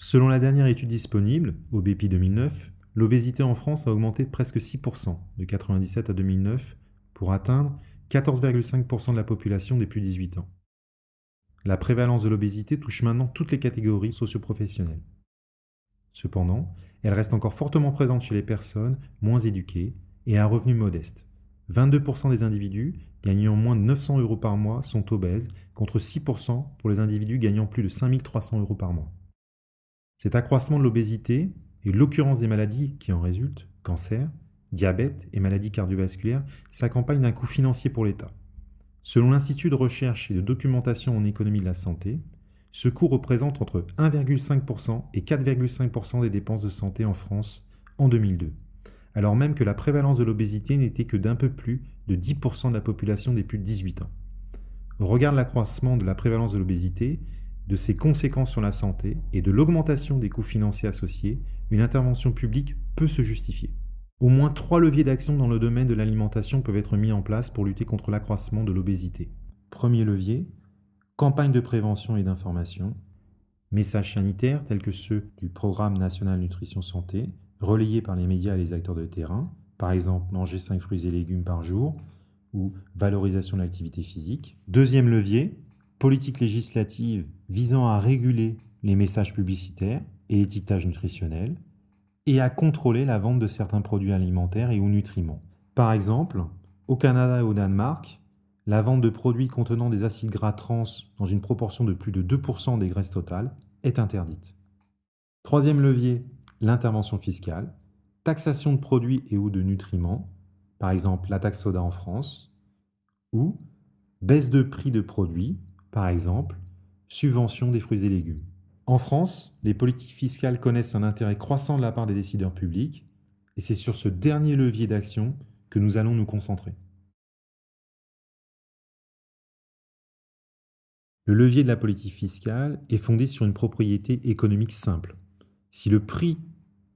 Selon la dernière étude disponible, BPI 2009, l'obésité en France a augmenté de presque 6% de 1997 à 2009 pour atteindre 14,5% de la population des plus de 18 ans. La prévalence de l'obésité touche maintenant toutes les catégories socioprofessionnelles. Cependant, elle reste encore fortement présente chez les personnes moins éduquées et à revenus modestes. 22% des individus gagnant moins de 900 euros par mois sont obèses, contre 6% pour les individus gagnant plus de 5300 euros par mois. Cet accroissement de l'obésité et l'occurrence des maladies qui en résultent, cancer, diabète et maladies cardiovasculaires, s'accompagnent d'un coût financier pour l'État. Selon l'Institut de recherche et de documentation en économie de la santé, ce coût représente entre 1,5% et 4,5% des dépenses de santé en France en 2002, alors même que la prévalence de l'obésité n'était que d'un peu plus de 10% de la population des plus de 18 ans. Au regard de l'accroissement de la prévalence de l'obésité, de ses conséquences sur la santé et de l'augmentation des coûts financiers associés, une intervention publique peut se justifier. Au moins trois leviers d'action dans le domaine de l'alimentation peuvent être mis en place pour lutter contre l'accroissement de l'obésité. Premier levier, campagne de prévention et d'information, messages sanitaires tels que ceux du Programme national nutrition santé, relayés par les médias et les acteurs de terrain, par exemple manger 5 fruits et légumes par jour ou valorisation de l'activité physique. Deuxième levier, politique législative visant à réguler les messages publicitaires et l'étiquetage nutritionnel et à contrôler la vente de certains produits alimentaires et ou nutriments. Par exemple, au Canada et au Danemark, la vente de produits contenant des acides gras trans dans une proportion de plus de 2% des graisses totales est interdite. Troisième levier, l'intervention fiscale, taxation de produits et ou de nutriments, par exemple la taxe soda en France, ou baisse de prix de produits, par exemple subvention des fruits et légumes. En France, les politiques fiscales connaissent un intérêt croissant de la part des décideurs publics, et c'est sur ce dernier levier d'action que nous allons nous concentrer. Le levier de la politique fiscale est fondé sur une propriété économique simple. Si le prix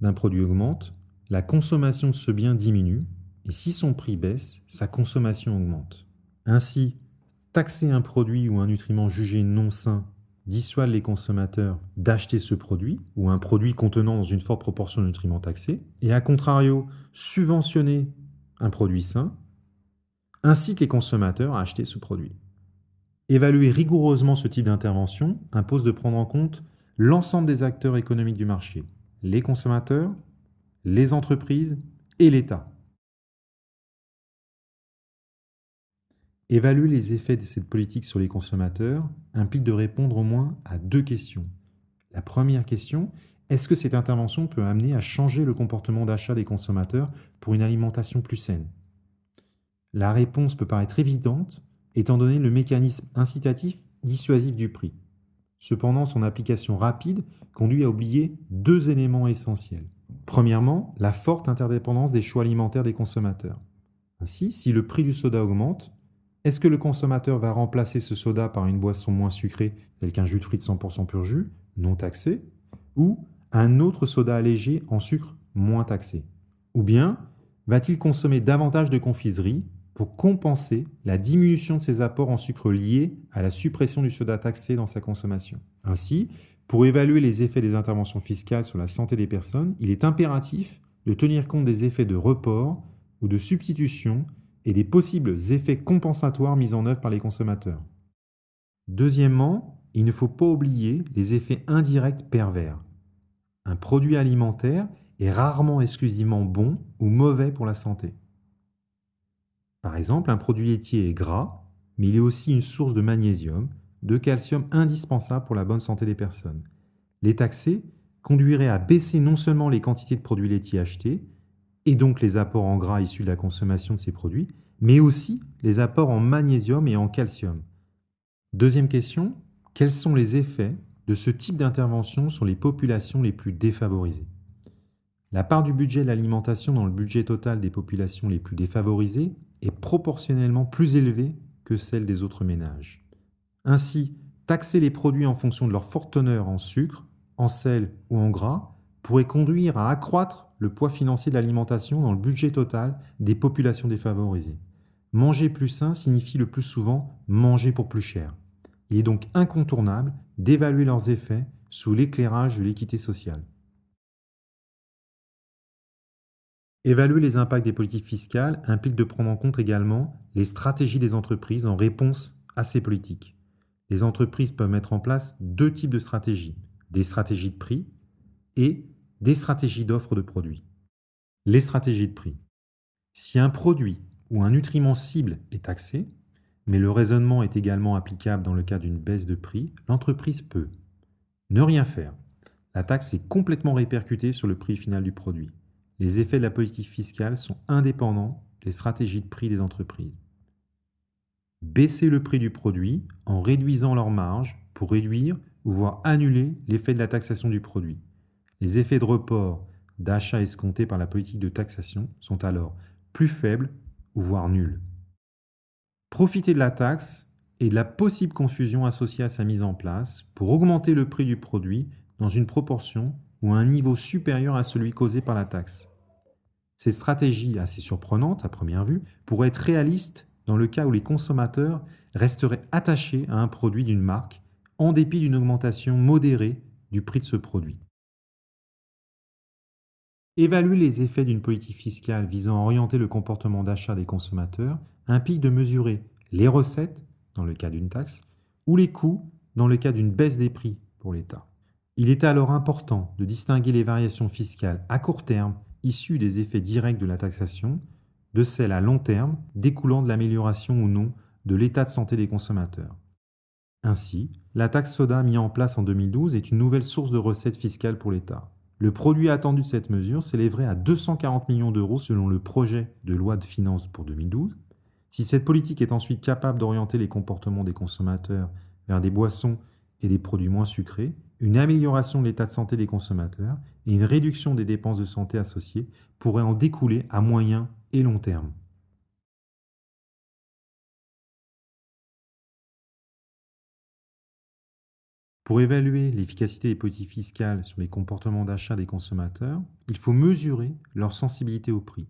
d'un produit augmente, la consommation de ce bien diminue, et si son prix baisse, sa consommation augmente. Ainsi, taxer un produit ou un nutriment jugé non sain dissuade les consommateurs d'acheter ce produit ou un produit contenant dans une forte proportion de nutriments taxés, et à contrario, subventionner un produit sain incite les consommateurs à acheter ce produit. Évaluer rigoureusement ce type d'intervention impose de prendre en compte l'ensemble des acteurs économiques du marché, les consommateurs, les entreprises et l'État. Évaluer les effets de cette politique sur les consommateurs implique de répondre au moins à deux questions. La première question, est-ce que cette intervention peut amener à changer le comportement d'achat des consommateurs pour une alimentation plus saine? La réponse peut paraître évidente, étant donné le mécanisme incitatif dissuasif du prix. Cependant, son application rapide conduit à oublier deux éléments essentiels. Premièrement, la forte interdépendance des choix alimentaires des consommateurs. Ainsi, si le prix du soda augmente, est-ce que le consommateur va remplacer ce soda par une boisson moins sucrée, telle qu'un jus de fruits 100% pur jus, non taxé, ou un autre soda allégé en sucre moins taxé? Ou bien va-t-il consommer davantage de confiserie pour compenser la diminution de ses apports en sucre liés à la suppression du soda taxé dans sa consommation? Ainsi, pour évaluer les effets des interventions fiscales sur la santé des personnes, il est impératif de tenir compte des effets de report ou de substitution et des possibles effets compensatoires mis en œuvre par les consommateurs. Deuxièmement, il ne faut pas oublier les effets indirects pervers. Un produit alimentaire est rarement exclusivement bon ou mauvais pour la santé. Par exemple, un produit laitier est gras, mais il est aussi une source de magnésium, de calcium indispensable pour la bonne santé des personnes. Les taxer conduirait à baisser non seulement les quantités de produits laitiers achetés, et donc les apports en gras issus de la consommation de ces produits, mais aussi les apports en magnésium et en calcium. Deuxième question, quels sont les effets de ce type d'intervention sur les populations les plus défavorisées? La part du budget de l'alimentation dans le budget total des populations les plus défavorisées est proportionnellement plus élevée que celle des autres ménages. Ainsi, taxer les produits en fonction de leur forte teneur en sucre, en sel ou en gras pourrait conduire à accroître le poids financier de l'alimentation dans le budget total des populations défavorisées. Manger plus sain signifie le plus souvent manger pour plus cher. Il est donc incontournable d'évaluer leurs effets sous l'éclairage de l'équité sociale. Évaluer les impacts des politiques fiscales implique de prendre en compte également les stratégies des entreprises en réponse à ces politiques. Les entreprises peuvent mettre en place deux types de stratégies, des stratégies de prix et des stratégies d'offre de produits. Les stratégies de prix. Si un produit ou un nutriment cible est taxé, mais le raisonnement est également applicable dans le cas d'une baisse de prix, l'entreprise peut ne rien faire. La taxe est complètement répercutée sur le prix final du produit. Les effets de la politique fiscale sont indépendants des stratégies de prix des entreprises. Baisser le prix du produit en réduisant leur marge pour réduire ou voire annuler l'effet de la taxation du produit. Les effets de report d'achat escomptés par la politique de taxation sont alors plus faibles ou voire nuls. Profiter de la taxe et de la possible confusion associée à sa mise en place pour augmenter le prix du produit dans une proportion ou à un niveau supérieur à celui causé par la taxe. Ces stratégies assez surprenantes à première vue pourraient être réalistes dans le cas où les consommateurs resteraient attachés à un produit d'une marque en dépit d'une augmentation modérée du prix de ce produit. Évaluer les effets d'une politique fiscale visant à orienter le comportement d'achat des consommateurs implique de mesurer les recettes, dans le cas d'une taxe, ou les coûts, dans le cas d'une baisse des prix pour l'État. Il est alors important de distinguer les variations fiscales à court terme issues des effets directs de la taxation de celles à long terme découlant de l'amélioration ou non de l'état de santé des consommateurs. Ainsi, la taxe soda mise en place en 2012 est une nouvelle source de recettes fiscales pour l'État. Le produit attendu de cette mesure s'élèverait à 240 millions d'euros selon le projet de loi de finances pour 2012. Si cette politique est ensuite capable d'orienter les comportements des consommateurs vers des boissons et des produits moins sucrés, une amélioration de l'état de santé des consommateurs et une réduction des dépenses de santé associées pourraient en découler à moyen et long terme. Pour évaluer l'efficacité des politiques fiscales sur les comportements d'achat des consommateurs, il faut mesurer leur sensibilité au prix.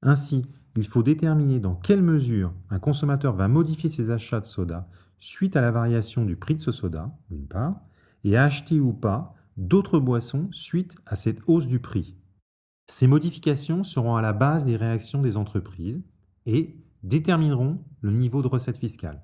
Ainsi, il faut déterminer dans quelle mesure un consommateur va modifier ses achats de soda suite à la variation du prix de ce soda, d'une part, et acheter ou pas d'autres boissons suite à cette hausse du prix. Ces modifications seront à la base des réactions des entreprises et détermineront le niveau de recette fiscale.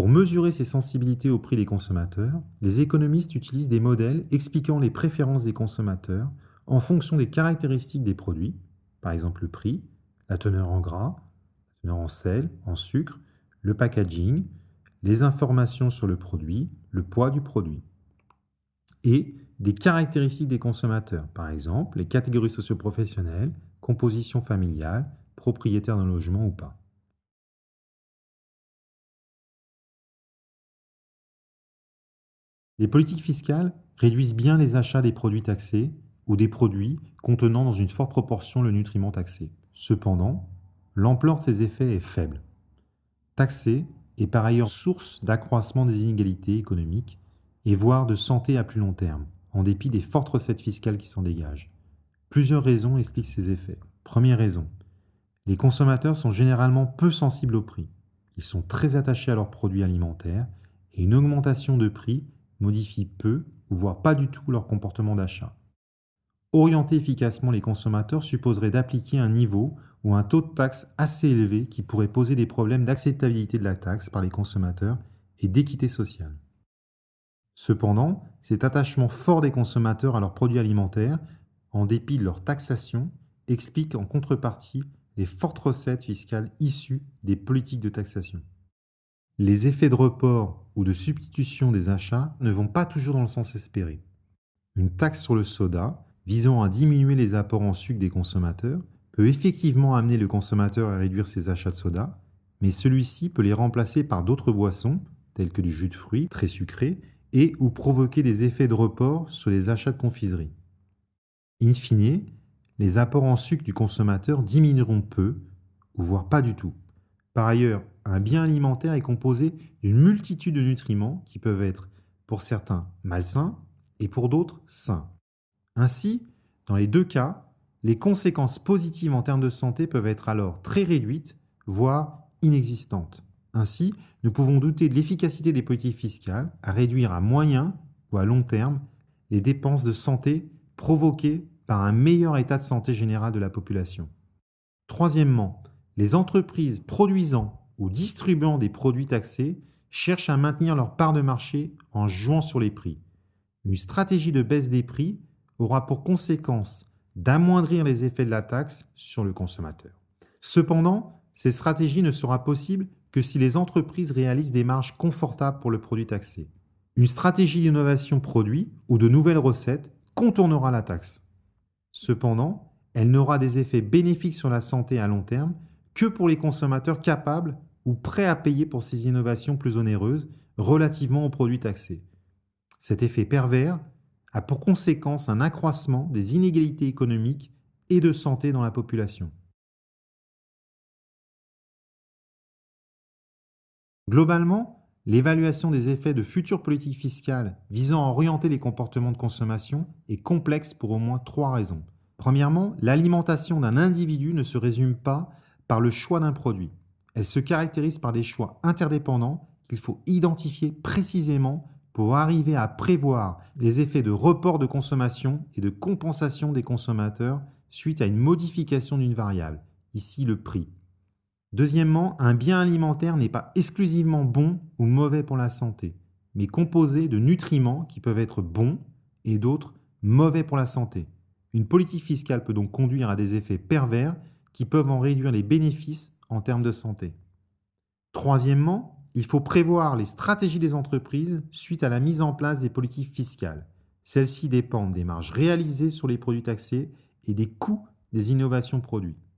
Pour mesurer ces sensibilités au prix des consommateurs, les économistes utilisent des modèles expliquant les préférences des consommateurs en fonction des caractéristiques des produits, par exemple le prix, la teneur en gras, la teneur en sel, en sucre, le packaging, les informations sur le produit, le poids du produit, et des caractéristiques des consommateurs, par exemple les catégories socioprofessionnelles, composition familiale, propriétaire d'un logement ou pas. Les politiques fiscales réduisent bien les achats des produits taxés ou des produits contenant dans une forte proportion le nutriment taxé. Cependant, l'ampleur de ces effets est faible. Taxer est par ailleurs source d'accroissement des inégalités économiques et voire de santé à plus long terme, en dépit des fortes recettes fiscales qui s'en dégagent. Plusieurs raisons expliquent ces effets. Première raison, les consommateurs sont généralement peu sensibles au prix. Ils sont très attachés à leurs produits alimentaires et une augmentation de prix modifient peu voire pas du tout leur comportement d'achat. Orienter efficacement les consommateurs supposerait d'appliquer un niveau ou un taux de taxe assez élevé qui pourrait poser des problèmes d'acceptabilité de la taxe par les consommateurs et d'équité sociale. Cependant, cet attachement fort des consommateurs à leurs produits alimentaires, en dépit de leur taxation, explique en contrepartie les fortes recettes fiscales issues des politiques de taxation. Les effets de report ou de substitution des achats ne vont pas toujours dans le sens espéré. Une taxe sur le soda, visant à diminuer les apports en sucre des consommateurs, peut effectivement amener le consommateur à réduire ses achats de soda, mais celui-ci peut les remplacer par d'autres boissons, telles que du jus de fruits très sucré, et ou provoquer des effets de report sur les achats de confiserie. In fine, les apports en sucre du consommateur diminueront peu, ou voire pas du tout. Par ailleurs, un bien alimentaire est composé d'une multitude de nutriments qui peuvent être, pour certains, malsains et pour d'autres, sains. Ainsi, dans les deux cas, les conséquences positives en termes de santé peuvent être alors très réduites, voire inexistantes. Ainsi, nous pouvons douter de l'efficacité des politiques fiscales à réduire à moyen ou à long terme les dépenses de santé provoquées par un meilleur état de santé général de la population. Troisièmement, les entreprises produisant ou distribuant des produits taxés cherchent à maintenir leur part de marché en jouant sur les prix. Une stratégie de baisse des prix aura pour conséquence d'amoindrir les effets de la taxe sur le consommateur. Cependant, cette stratégie ne sera possible que si les entreprises réalisent des marges confortables pour le produit taxé. Une stratégie d'innovation produit ou de nouvelles recettes contournera la taxe. Cependant, elle n'aura des effets bénéfiques sur la santé à long terme que pour les consommateurs capables ou prêts à payer pour ces innovations plus onéreuses relativement aux produits taxés. Cet effet pervers a pour conséquence un accroissement des inégalités économiques et de santé dans la population. Globalement, l'évaluation des effets de futures politiques fiscales visant à orienter les comportements de consommation est complexe pour au moins trois raisons. Premièrement, l'alimentation d'un individu ne se résume pas par le choix d'un produit. Elle se caractérise par des choix interdépendants qu'il faut identifier précisément pour arriver à prévoir les effets de report de consommation et de compensation des consommateurs suite à une modification d'une variable, ici le prix. Deuxièmement, un bien alimentaire n'est pas exclusivement bon ou mauvais pour la santé, mais composé de nutriments qui peuvent être bons et d'autres mauvais pour la santé. Une politique fiscale peut donc conduire à des effets pervers qui peuvent en réduire les bénéfices en termes de santé. Troisièmement, il faut prévoir les stratégies des entreprises suite à la mise en place des politiques fiscales. Celles-ci dépendent des marges réalisées sur les produits taxés et des coûts des innovations produites.